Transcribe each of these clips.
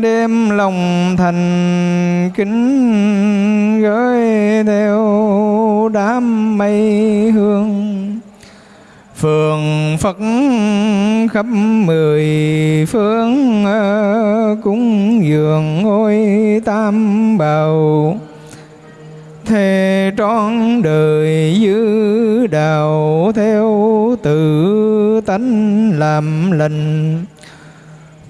đêm lòng thành kính gửi theo đám mây hương. Phường Phật khắp mười phương ờ, cúng dường ngôi tam bảo thề trọn đời giữ đạo theo tự tánh làm lành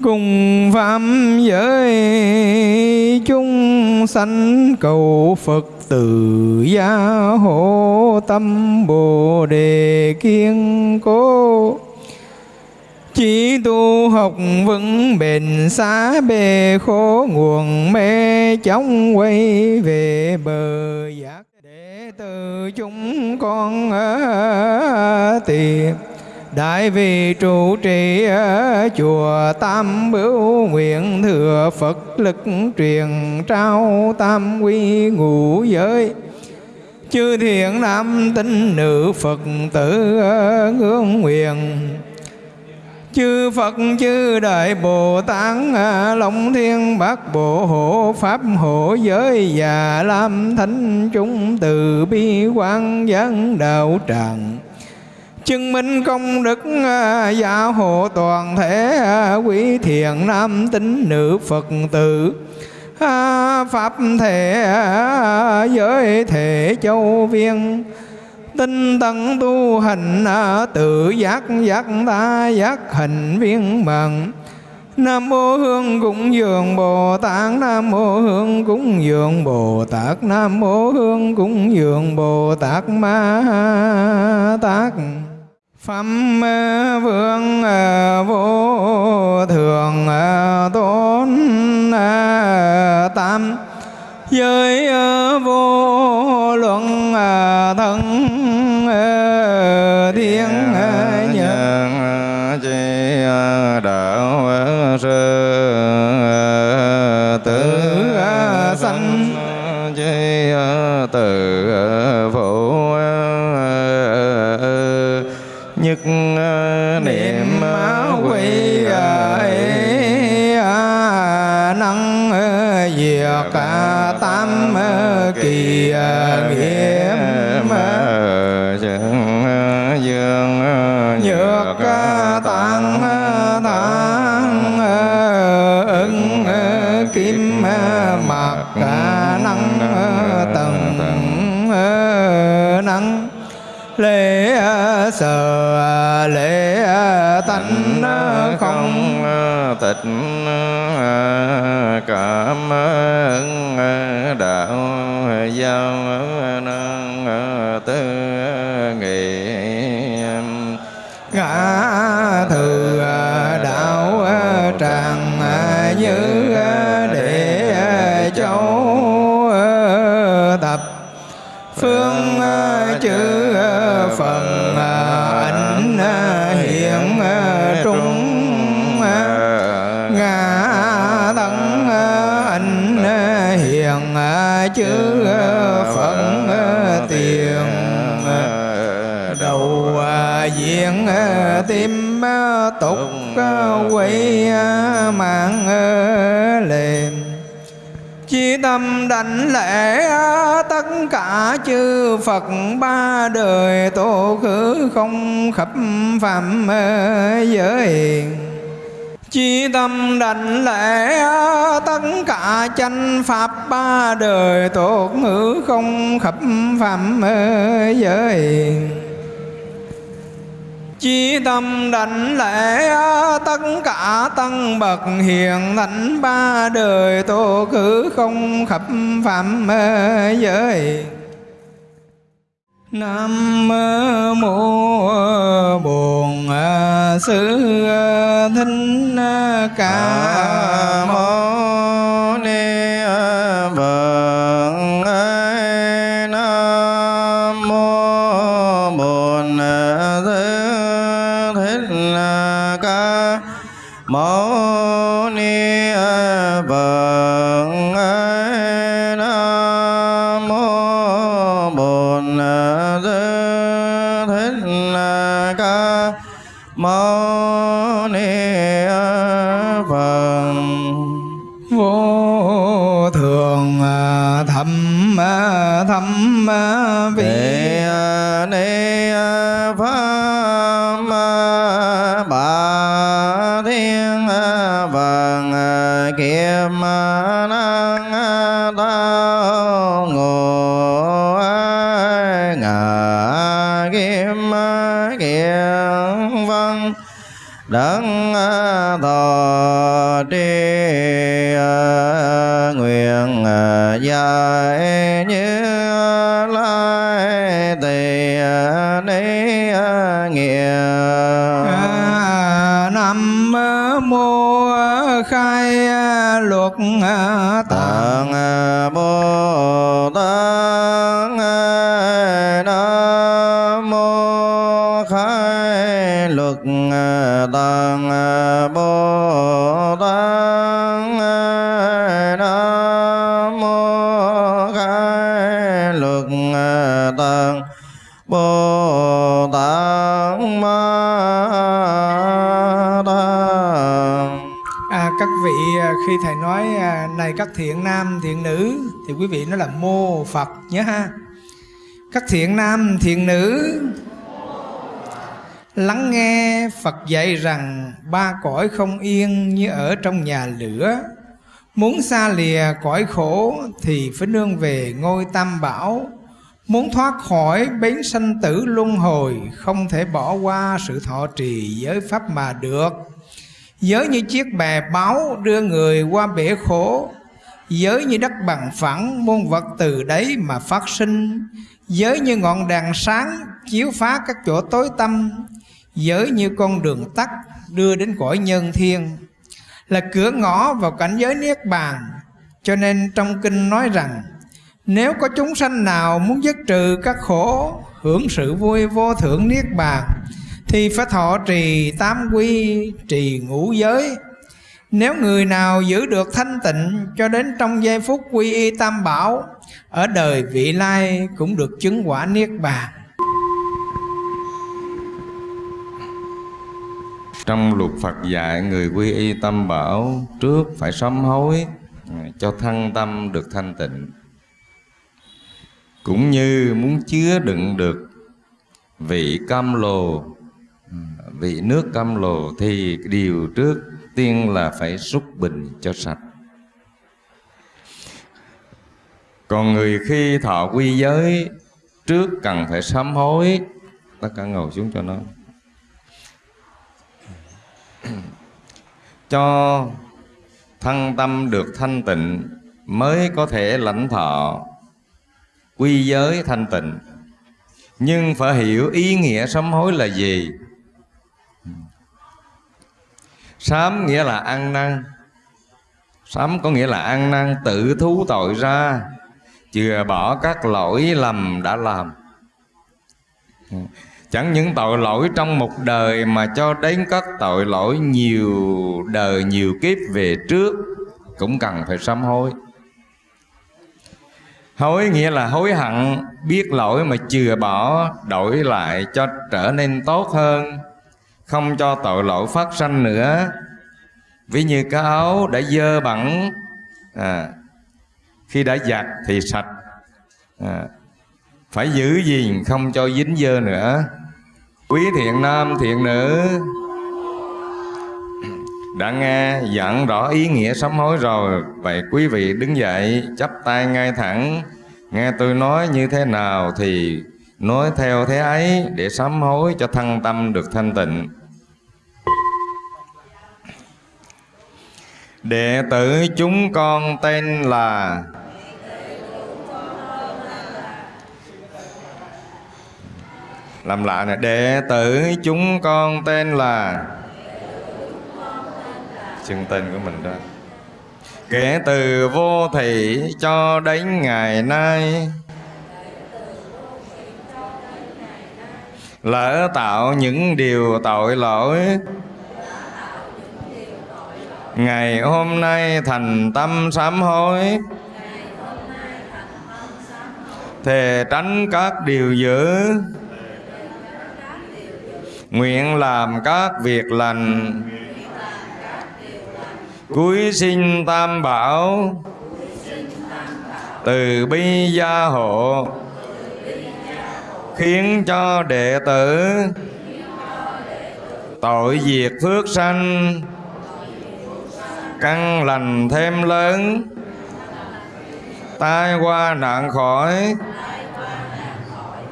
cùng phạm giới chúng sanh cầu Phật từ gia hộ tâm Bồ đề kiên cố. Chỉ tu học vững bền xá bề khổ, nguồn mê chóng quay về bờ giác để từ chúng con ở tiền Đại vị trụ trì chùa Tam Bửu, nguyện thừa Phật lực truyền trao tam quy ngũ giới. Chư thiện nam tín nữ Phật tử ngưỡng nguyện. Chư Phật, chư Đại Bồ Tát, Long Thiên Bát Bộ Hộ, Pháp Hộ Giới Và Lam Thánh chúng từ bi quan giảng đạo tràng chứng minh công đức à, gia hộ toàn thể à, quý thiện nam tín nữ phật tử. À, Pháp thể giới thể châu viên. Tinh tấn tu hành tự giác giác ta giác hành viên mạng Nam mô Hương cúng dường Bồ Tát, Nam mô Hương cúng dường Bồ Tát, Nam mô Hương cúng dường Bồ Tát Ma Tát. Phẩm vương à, vô thường à, tôn à, tam. Giới vô nhất niệm quy năng diệt tam kỳ nghiệm dương nhược tăng thang ưng kim mặt năng tầng năng lễ sợ lễ tánh không? Tịch cảm ơn đạo giao nâng tư nghị ngã thừa đạo tràng phần à, ảnh à, hiện à, trung ngã tấn ảnh hiện chư phận tiền đầu diện tim tục quỷ mạng liền Chi tâm đảnh lễ tất cả chư Phật ba đời tổ khứ không khắp phạm giới. Chi tâm đảnh lễ tất cả chánh pháp ba đời tổ ngữ không khắp phạm giới. Chi tâm đảnh lễ tất cả tăng bậc hiền thánh ba đời tổ cử không khắp phạm giới. Nam mô Bổn Sư Thích Ca mâu thâm vị Vị Ni Pháp Bà Thiên Vàng Kiệm Năng Tao Ngộ Ngà Kim Kiệm Văn vâng Đấng thọ tri nguyện giải như khai à, luật à, tạng à, bồ tát nam mô khai luật tạng khi thầy nói à, này các thiện nam, thiện nữ, thì quý vị nói là mô Phật nhớ ha. Các thiện nam, thiện nữ, lắng nghe Phật dạy rằng ba cõi không yên như ở trong nhà lửa. Muốn xa lìa cõi khổ thì phải nương về ngôi tam bảo. Muốn thoát khỏi bến sanh tử luân hồi, không thể bỏ qua sự thọ trì giới pháp mà được. Giới như chiếc bè báo đưa người qua bể khổ, Giới như đất bằng phẳng muôn vật từ đấy mà phát sinh, Giới như ngọn đèn sáng chiếu phá các chỗ tối tăm, Giới như con đường tắt đưa đến cõi nhân thiên, Là cửa ngõ vào cảnh giới Niết Bàn. Cho nên trong kinh nói rằng, Nếu có chúng sanh nào muốn dứt trừ các khổ, Hưởng sự vui vô thượng Niết Bàn thì phải thọ trì tám quy trì ngũ giới nếu người nào giữ được thanh tịnh cho đến trong giây phút quy y tam bảo ở đời vị lai cũng được chứng quả niết bàn Trong luật Phật dạy người quy y tâm bảo trước phải sám hối cho thân tâm được thanh tịnh. Cũng như muốn chứa đựng được vị cam lồ, vị nước cam lồ thì điều trước tiên là phải xúc bình cho sạch. Còn người khi thọ quy giới, trước cần phải sám hối, tất cả ngồi xuống cho nó. Cho thân tâm được thanh tịnh mới có thể lãnh thọ quy giới thanh tịnh. Nhưng phải hiểu ý nghĩa sám hối là gì? Sám nghĩa là ăn năn. Sám có nghĩa là ăn năn tự thú tội ra. Chừa bỏ các lỗi lầm đã làm. Chẳng những tội lỗi trong một đời mà cho đến các tội lỗi nhiều đời nhiều kiếp về trước cũng cần phải sám hối. Hối nghĩa là hối hận, biết lỗi mà chừa bỏ, đổi lại cho trở nên tốt hơn, không cho tội lỗi phát sanh nữa. Ví như cái áo đã dơ bẩn, à, khi đã giặt thì sạch, à, phải giữ gìn không cho dính dơ nữa. Quý thiện nam thiện nữ đã nghe giảng rõ ý nghĩa sám hối rồi. Vậy quý vị đứng dậy chắp tay ngay thẳng. Nghe tôi nói như thế nào thì nói theo thế ấy để sám hối cho thân tâm được thanh tịnh. Đệ tử chúng con tên là làm lại nè, đệ tử chúng con tên là xưng tên của mình đó. Kể từ vô thị cho đến ngày nay, lỡ tạo những điều tội lỗi ngày hôm nay thành tâm sám hối. Thề tránh các điều dữ. Nguyện làm các việc lành. Cuối sinh tam bảo. Từ bi gia hộ. Khiến cho đệ tử tội diệt phước sanh căn lành thêm lớn, tai qua nạn khỏi,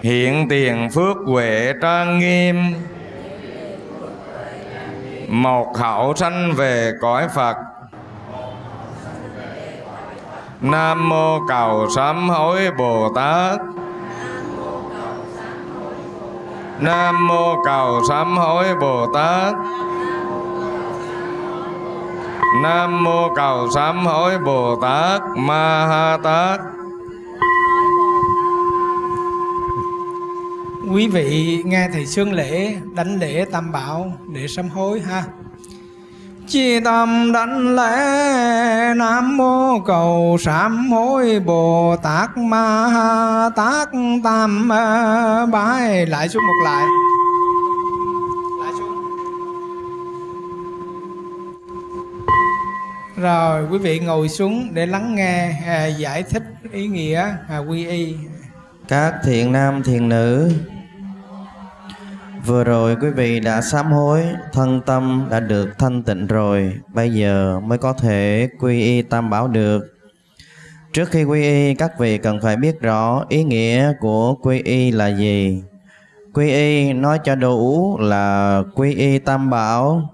hiện tiền phước huệ trang nghiêm. Một hậu sanh về cõi phật. Nam mô cầu sám hối bồ tát. Nam mô cầu sám hối bồ tát nam mô cầu sám hối bồ tát ma ha tát. Quý vị nghe thầy xương lễ đánh lễ tam bảo để sám hối ha. Chi tâm đánh lễ nam mô cầu sám hối bồ tát ma ha tát. Tam ờ, bái lại xuống một lại lại. Rồi quý vị ngồi xuống để lắng nghe à, giải thích ý nghĩa à, quy y các thiện nam thiện nữ Vừa rồi quý vị đã sám hối, thân tâm đã được thanh tịnh rồi, bây giờ mới có thể quy y tam bảo được. Trước khi quy y, các vị cần phải biết rõ ý nghĩa của quy y là gì. Quy y nói cho đủ là quy y tam bảo.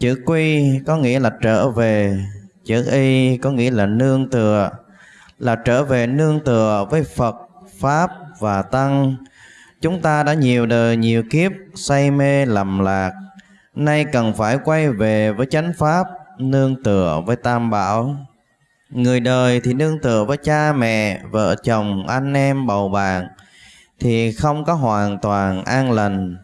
Chữ quy có nghĩa là trở về, chữ y có nghĩa là nương tựa, là trở về nương tựa với Phật, Pháp và Tăng Chúng ta đã nhiều đời nhiều kiếp say mê lầm lạc, nay cần phải quay về với chánh pháp, nương tựa với tam bảo. Người đời thì nương tựa với cha mẹ, vợ chồng, anh em, bầu bạn, thì không có hoàn toàn an lành,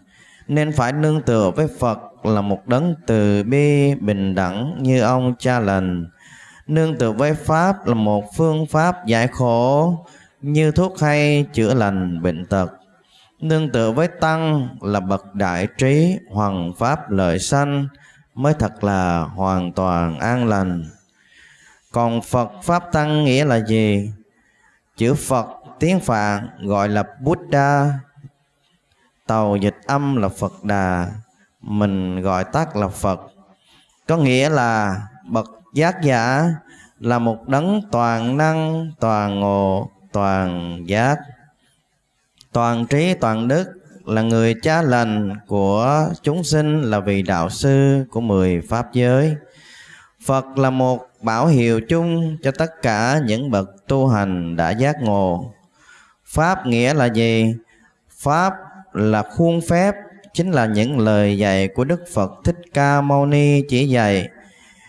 nên phải nương tựa với Phật là một đấng từ bi, bình đẳng như ông cha lành. Nương tựa với Pháp là một phương pháp giải khổ, như thuốc hay chữa lành bệnh tật. Nương tựa với tăng là bậc đại trí hoàng pháp lợi sanh mới thật là hoàn toàn an lành. Còn phật pháp tăng nghĩa là gì? Chữ phật tiếng phạn gọi là buddha. Tàu dịch âm là phật đà mình gọi tắt là phật. Có nghĩa là bậc giác giả là một đấng toàn năng, toàn ngộ, toàn giác. Toàn trí, toàn đức là người cha lành của chúng sinh là vị đạo sư của mười pháp giới. Phật là một bảo hiệu chung cho tất cả những bậc tu hành đã giác ngộ. Pháp nghĩa là gì? Pháp là khuôn phép chính là những lời dạy của đức phật thích ca mâu ni chỉ dạy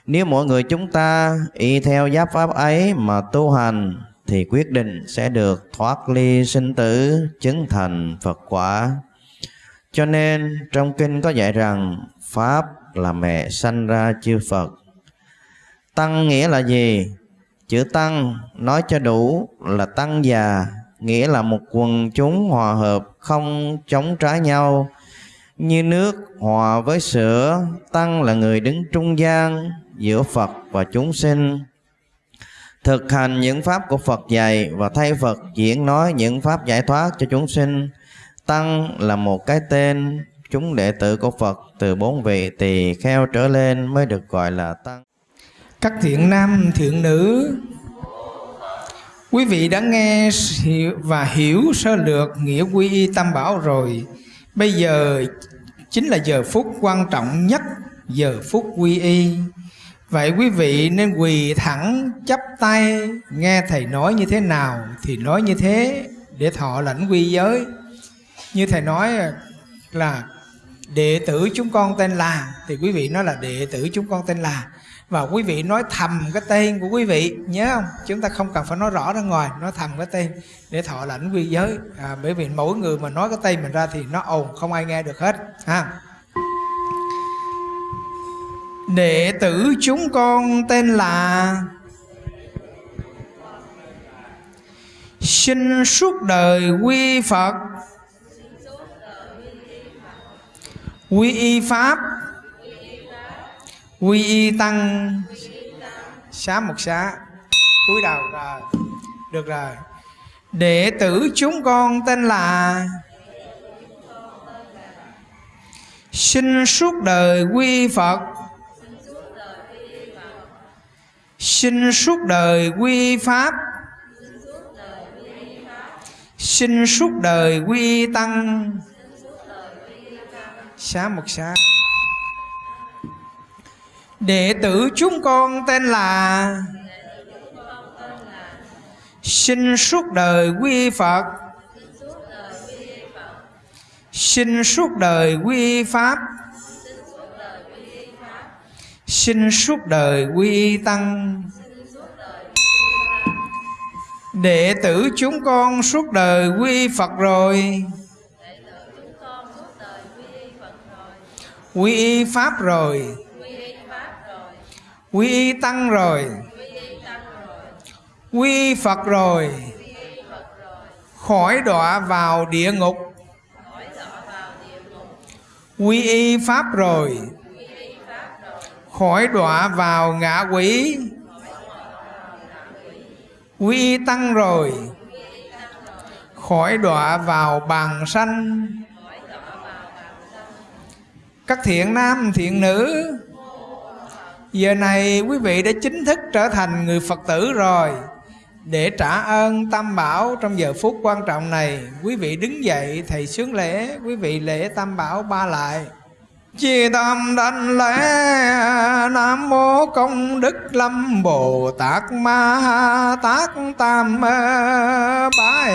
nếu mỗi người chúng ta y theo giáp pháp ấy mà tu hành thì quyết định sẽ được thoát ly sinh tử chứng thành Phật quả. Cho nên trong kinh có dạy rằng Pháp là mẹ sanh ra chư Phật. Tăng nghĩa là gì? Chữ tăng nói cho đủ là tăng già, nghĩa là một quần chúng hòa hợp không chống trái nhau. Như nước hòa với sữa, tăng là người đứng trung gian giữa Phật và chúng sinh thực hành những pháp của Phật dạy và thay Phật diễn nói những pháp giải thoát cho chúng sinh. Tăng là một cái tên chúng đệ tử của Phật từ bốn vị tỳ kheo trở lên mới được gọi là tăng. Các thiện nam, thiện nữ, quý vị đã nghe và hiểu sơ lược nghĩa quy y tam bảo rồi. Bây giờ chính là giờ phút quan trọng nhất, giờ phút quy y. Vậy quý vị nên quỳ thẳng chắp tay Nghe Thầy nói như thế nào Thì nói như thế Để thọ lãnh quy giới Như Thầy nói là Đệ tử chúng con tên là Thì quý vị nói là đệ tử chúng con tên là và quý vị nói thầm cái tên của quý vị Nhớ không? Chúng ta không cần phải nói rõ ra ngoài Nói thầm cái tên để thọ lãnh quy giới. À, Bởi vì mỗi người mà nói cái tên mình ra Thì nó ồn không ai nghe được hết ha? Đệ tử chúng con tên là Sinh suốt đời quy Phật. Quy y Pháp. Quy y Tăng. Xá một xá. Cúi đầu rồi. Được rồi. Đệ tử chúng con tên là xin suốt đời quy phật. Xin suốt đời quy pháp. Xin suốt đời quy tăng. Xá một xá đệ tử chúng con tên là xin suốt đời quy phật. Xin suốt đời quy pháp. Xin suốt đời quy tăng. Đệ tử chúng con suốt đời quy phật rồi. Quy pháp rồi quy y tăng rồi. Quy phật rồi. Khỏi đọa vào địa ngục. Quy y pháp rồi. Khỏi đọa vào ngã quỷ. Quy y tăng rồi. Khỏi đọa vào bàn sanh. Các thiện nam, thiện nữ giờ này quý vị đã chính thức trở thành người phật tử rồi. Để trả ơn tam bảo trong giờ phút quan trọng này, quý vị đứng dậy, thầy sướng lễ, quý vị lễ tam bảo ba lại. Chi tâm đảnh lễ, Nam mô công đức lâm Bồ Tát Ma Tát Tam Bái.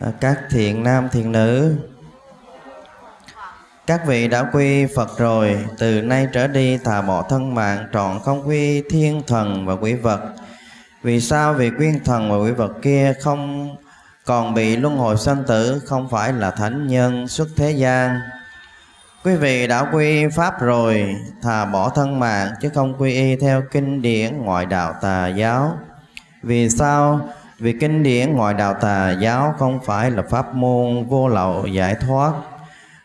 À, các thiện nam, thiện nữ. Các vị đã quy Phật rồi, từ nay trở đi thà bỏ thân mạng trọn không quy thiên thần và quỷ vật. Vì sao? Vì quyên thần và quỷ vật kia không còn bị luân hồi sanh tử, không phải là thánh nhân xuất thế gian. Quý vị đã quy pháp rồi, thà bỏ thân mạng chứ không quy y theo kinh điển ngoại đạo tà giáo. Vì sao? Vì kinh điển ngoại đạo tà giáo không phải là pháp môn vô lậu giải thoát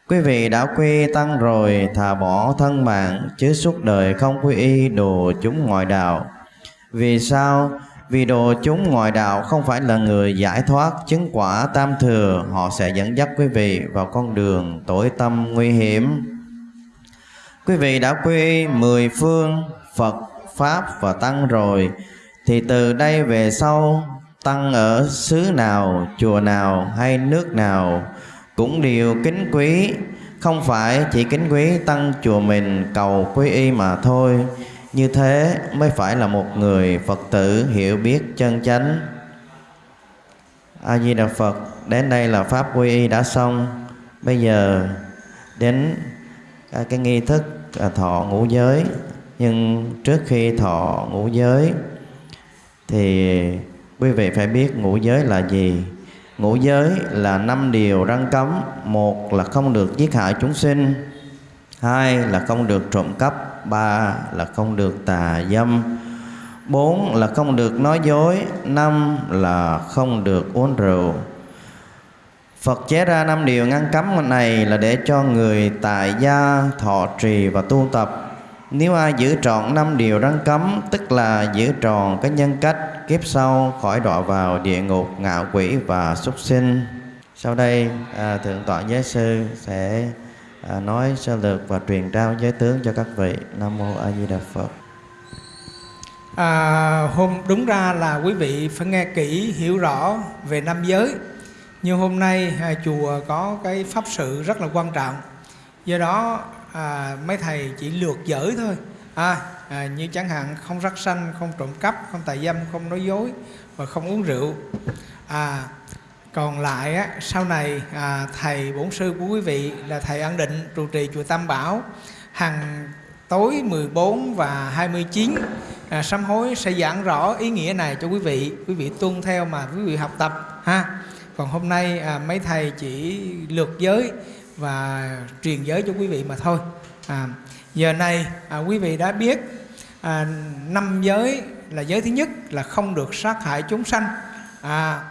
Quý vị đã quy tăng rồi thà bỏ thân mạng chứ suốt đời không quy y đồ chúng ngoại đạo. Vì sao? Vì đồ chúng ngoại đạo không phải là người giải thoát chứng quả tam thừa, họ sẽ dẫn dắt quý vị vào con đường tối tâm nguy hiểm. Quý vị đã quy mười phương Phật, Pháp và Tăng rồi, thì từ đây về sau Tăng ở xứ nào, chùa nào hay nước nào cũng đều kính quý. Không phải chỉ kính quý tăng chùa mình cầu quý y mà thôi. Như thế mới phải là một người phật tử hiểu biết chân chánh. A di đà phật đến đây là pháp quy y đã xong. Bây giờ đến à, cái nghi thức à, thọ ngũ giới. Nhưng trước khi thọ ngũ giới thì quý vị phải biết ngũ giới là gì? Ngũ giới là năm điều răng cấm. Một là không được giết hại chúng sinh. Hai là không được trộm cắp. Ba là không được tà dâm. Bốn là không được nói dối. Năm là không được uống rượu. Phật chế ra năm điều ngăn cấm này là để cho người tại gia, thọ trì và tu tập. Nếu ai giữ trọn năm điều răn cấm, Tức là giữ tròn cái nhân cách Kiếp sau khỏi đọa vào địa ngục ngạo quỷ và súc sinh. Sau đây à, Thượng tọa Giới Sư sẽ à, nói sơ lược và truyền trao giới tướng cho các vị. Nam Mô A Di Đà Phật. À, Hôm đúng ra là quý vị phải nghe kỹ hiểu rõ về năm giới. Nhưng hôm nay à, chùa có cái pháp sự rất là quan trọng. Do đó à, mấy thầy chỉ lược dở thôi. À, à, như chẳng hạn không rắc sanh không trộm cắp không tài dâm không nói dối và không uống rượu. À, còn lại á, sau này à, thầy bổn sư của quý vị là thầy An định trụ trì chùa Tam Bảo hàng tối 14 và 29 à, sám hối sẽ giảng rõ ý nghĩa này cho quý vị. Quý vị tuân theo mà quý vị học tập ha. Còn hôm nay à, mấy thầy chỉ lược giới và truyền giới cho quý vị mà thôi. À, giờ này à, quý vị đã biết à, năm giới là giới thứ nhất là không được sát hại chúng sanh. À,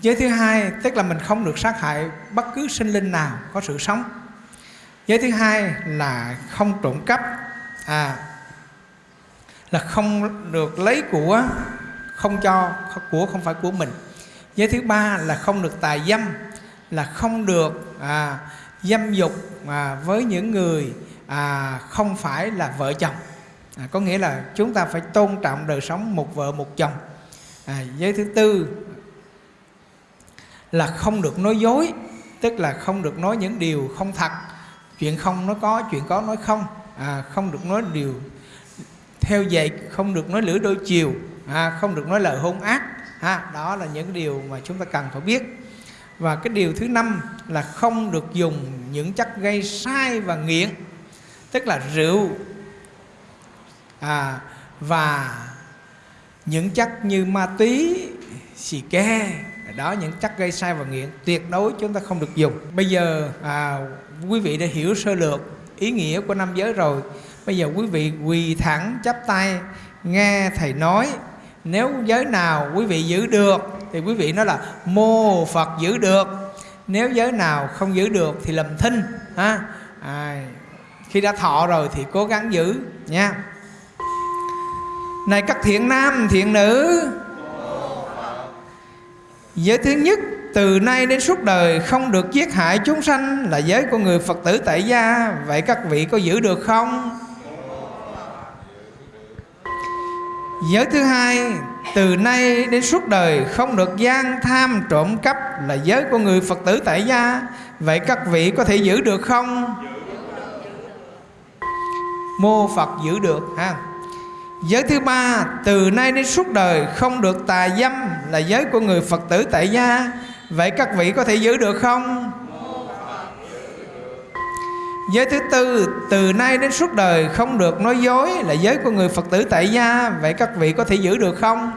giới thứ hai tức là mình không được sát hại bất cứ sinh linh nào có sự sống. Giới thứ hai là không trộm cắp. À là không được lấy của không cho của không phải của mình. Giới thứ ba là không được tài dâm là không được à, dâm dục à, với những người à, không phải là vợ chồng. À, có nghĩa là chúng ta phải tôn trọng đời sống một vợ một chồng. À, giới thứ tư là không được nói dối tức là không được nói những điều không thật. Chuyện không nói có chuyện có nói không. À, không được nói điều theo dạy không được nói lưỡi đôi chiều. À, không được nói lời hôn ác. À, đó là những điều mà chúng ta cần phải biết. Và cái điều thứ năm là không được dùng những chất gây sai và nghiện tức là rượu. À, và những chất như ma túy xì ke đó những chất gây sai và nghiện tuyệt đối chúng ta không được dùng. Bây giờ à, quý vị đã hiểu sơ lược ý nghĩa của năm giới rồi. Bây giờ quý vị quỳ thẳng chắp tay nghe thầy nói. Nếu giới nào quý vị giữ được thì quý vị nói là mô phật giữ được. Nếu giới nào không giữ được thì lầm thinh ha? À, khi đã thọ rồi thì cố gắng giữ, nha này các thiện nam, thiện nữ Giới thứ nhất, từ nay đến suốt đời không được giết hại chúng sanh là giới của người Phật tử tại gia Vậy các vị có giữ được không? Giới thứ hai, từ nay đến suốt đời không được gian tham trộm cắp là giới của người Phật tử tại gia Vậy các vị có thể giữ được không? Mô Phật giữ được, ha Giới thứ ba, Từ nay đến suốt đời không được tà dâm Là giới của người Phật tử tại gia Vậy các vị có thể giữ được không? Giới thứ tư, Từ nay đến suốt đời không được nói dối Là giới của người Phật tử tại gia Vậy các vị có thể giữ được không?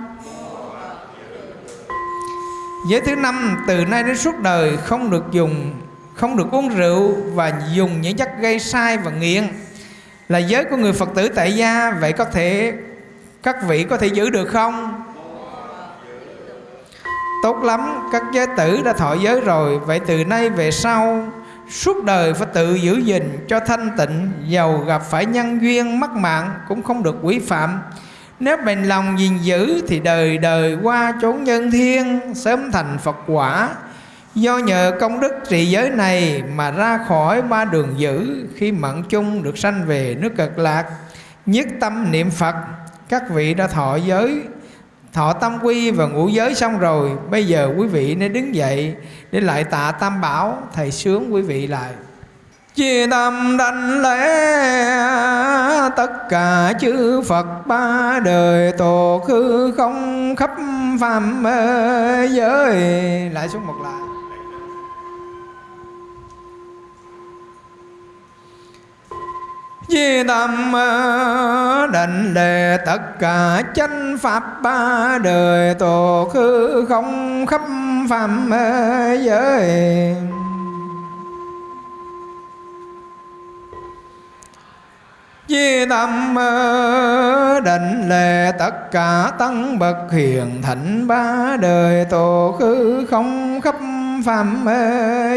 Giới thứ năm, Từ nay đến suốt đời không được dùng, Không được uống rượu Và dùng những chất gây sai và nghiện là giới của người Phật tử tại gia, vậy có thể các vị có thể giữ được không? Tốt lắm, các giới tử đã thọ giới rồi, vậy từ nay về sau, suốt đời phải tự giữ gìn cho thanh tịnh, giàu gặp phải nhân duyên mắc mạng cũng không được quỷ phạm. Nếu bền lòng gìn giữ thì đời đời qua chốn nhân thiên, sớm thành Phật quả. Do nhờ công đức trì giới này mà ra khỏi ba đường dữ, Khi mận chung được sanh về nước cực lạc, Nhất tâm niệm Phật, Các vị đã thọ giới, Thọ tâm quy và ngũ giới xong rồi, Bây giờ quý vị nên đứng dậy Để lại tạ tam bảo, Thầy sướng quý vị lại. Chia tâm đảnh lễ tất cả chư Phật ba đời tổ khư không khắp phàm giới. Lại xuống một lại Di tâm định đề tất cả chánh pháp ba đời tổ khứ không khắp phạm giới. Di tâm định lệ tất cả tăng bậc hiền thạnh ba đời tổ khứ không khắp phạm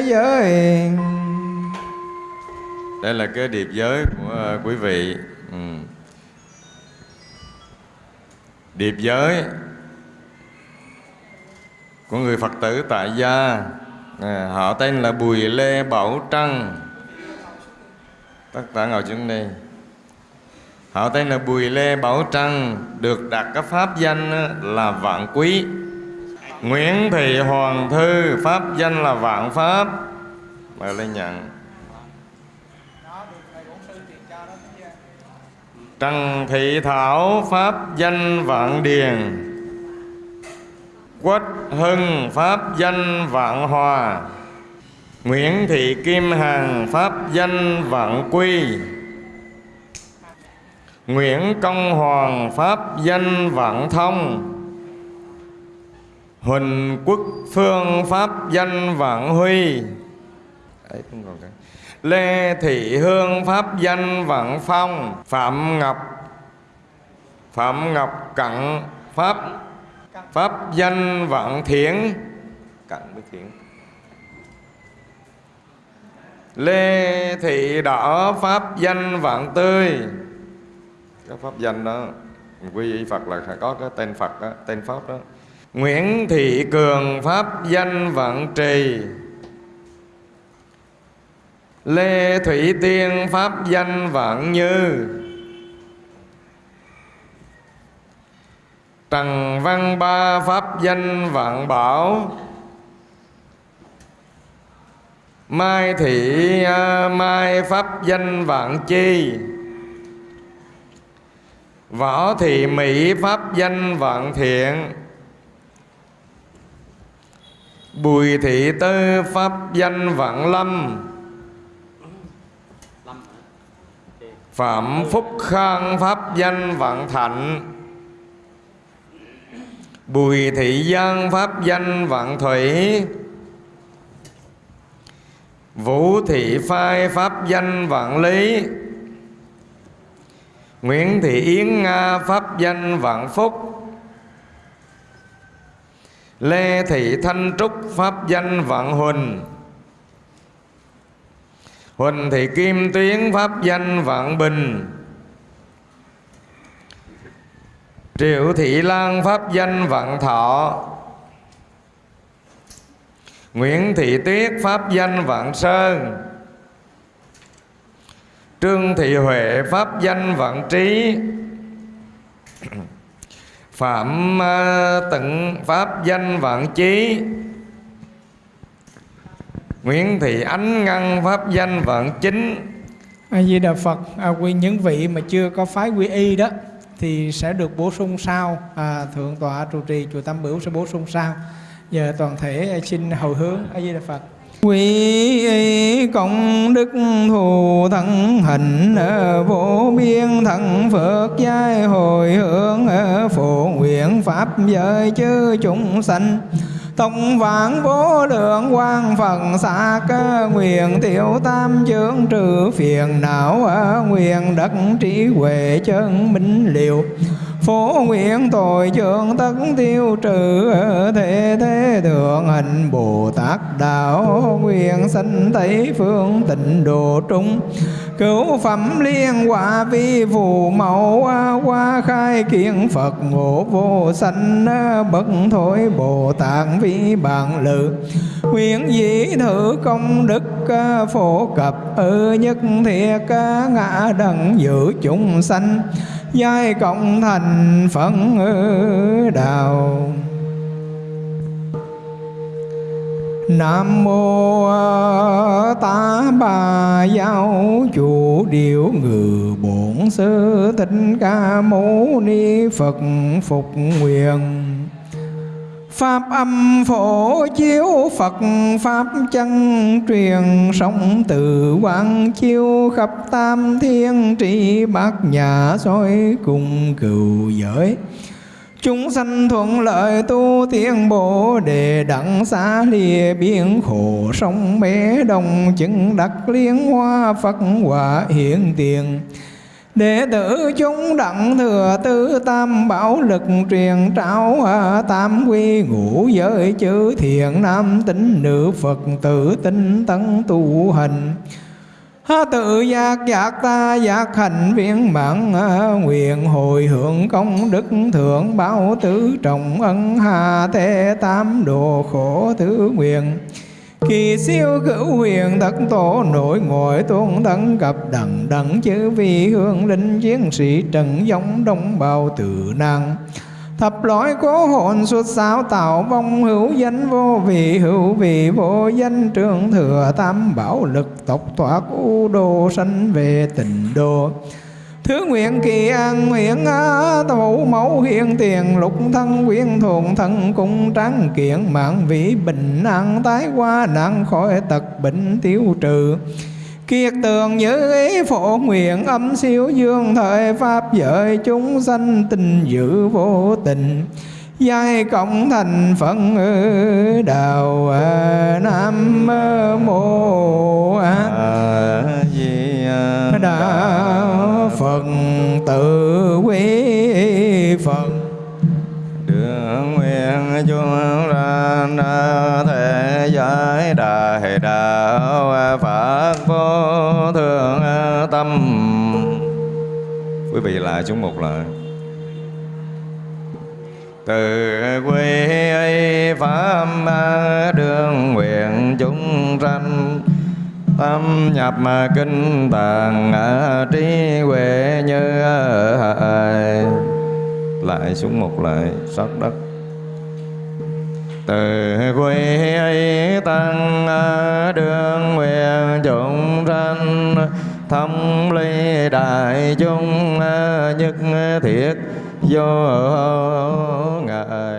giới đây là cái điệp giới của ờ, quý vị. Ừ. điệp giới của người phật tử tại gia. À, họ tên là bùi lê bảo trăng. Tất cả ngồi xuống đây họ tên là bùi lê bảo trăng được đặt cái pháp danh là vạn quý. Nguyễn thị hoàng thư pháp danh là vạn pháp. Mời lên nhận. Trần Thị Thảo Pháp danh Vạn Điền. Quách Hưng Pháp danh Vạn Hòa. Nguyễn Thị Kim Hằng Pháp danh Vạn Quy. Nguyễn Công Hoàng Pháp danh Vạn Thông. Huỳnh Quốc Phương Pháp danh Vạn Huy. Đấy, không còn cả. Lê Thị Hương Pháp danh Vận Phong, Phạm Ngọc Phạm Ngọc Cận Pháp Pháp danh Vận Thiển. Cận với thiện lê thị đỏ pháp danh vạn tươi. Cái pháp danh đó, quy y phật là phải có cái tên phật đó, tên pháp đó. Nguyễn thị cường pháp danh vạn trì lê thủy tiên, pháp danh vạn như. Trần Văn Ba, Pháp danh Vạn Bảo. Mai Thị à, Mai, Pháp danh Vạn Chi. Võ Thị Mỹ, Pháp danh Vạn Thiện. Bùi Thị Tư, Pháp danh Vạn Lâm. Phạm Phúc Khang Pháp danh Vạn Thạnh. Bùi Thị Giang Pháp danh Vạn Thủy. Vũ Thị Phai Pháp danh Vạn Lý. Nguyễn Thị Yến Nga Pháp danh Vạn Phúc. Lê Thị Thanh Trúc Pháp danh Vạn Huỳnh. Huỳnh Thị Kim Tuyến Pháp danh Vạn Bình. Triệu Thị Lan Pháp danh Vạn Thọ. Nguyễn Thị Tuyết Pháp danh Vạn Sơn. Trương Thị Huệ Pháp danh Vạn Trí. Phạm ờ, Tận Pháp danh Vạn Chí. Nguyễn Thị Ánh Ngân Pháp danh Vạn Chính. A Di Đà Phật, à, quy những vị mà chưa có phái quy y đó thì sẽ được bổ sung sau. À, thượng tọa trụ trì chùa Tam Bửu sẽ bổ sung sau. Giờ toàn thể xin hồi hướng a di đà phật. Quý công đức thù thân hình vô biên thần Phật giai hồi hướng phổ nguyện pháp giới chư chúng sanh Tông vạn vô lượng quan phần xa cơ nguyện tiểu tam chướng trừ phiền não, ở nguyện đất trí huệ chân minh liệu phổ nguyện tội trường tất tiêu trừ thế thế thượng hình bồ tát đạo nguyện sanh tây phương tịnh độ trung. Cứu phẩm liên quả vi phù mẫu qua khai kiến phật ngộ vô sanh bất thối bồ tát vi bản lự. Nguyện dĩ thử công đức phổ cập ư nhất thiệt ngã đẳng giữ chúng sanh giai cộng thành phận đạo Nam mô tá Bà Giáo Chủ Điệu Ngự Bổn Sư Thích Ca Mâu Ni Phật Phục Nguyện. Pháp âm phổ chiếu Phật, Pháp chân truyền sống từ quang chiếu khắp tam thiên trị bát nhà soi cùng cựu giới. Chúng sanh thuận lợi tu tiên bồ đề đặng xa lìa biển khổ sông bé đồng chứng đắc liên hoa Phật quả hiện tiền. Đệ tử chúng đặng thừa tư tam bảo lực truyền trao tam quy ngũ giới chữ thiện nam tính nữ Phật tử tinh tấn tu hành. Tự giác giác ta giác hành viên mạng nguyện hồi hưởng công đức thượng báo tứ trọng ân hà thế tam đồ khổ thứ nguyện. Kỳ siêu cửu huyền thất tổ nội ngồi tuôn thân cập đẳng đẳng chữ vi hương linh chiến sĩ trần giống đông bào tự năng Thập lõi cố hồn xuất sao tạo vong hữu danh vô vị, hữu vị vô danh trường thừa tam bảo lực tộc thoát u đồ sanh về tịnh đồ Thứ nguyện kỳ an nguyện thủ mẫu hiện tiền, lục thân quyên thuận thân cung tráng kiện, mạng vĩ bình an tái qua nạn khỏi tật bệnh tiêu trừ. Kiệt tường như ý phổ nguyện âm siêu dương thời Pháp giới chúng sanh tình dữ vô tình. Giai cộng thành phận đạo Nam quý vị lại chúng một lại từ quê ấy pháp đường nguyện chúng sanh tâm nhập kinh tạng à, trí huệ như lại xuống một lại sát đất. Từ quê ấy tăng à, đường nguyện chúng sanh thâm ly đại chúng à, nhất thiết vô ngại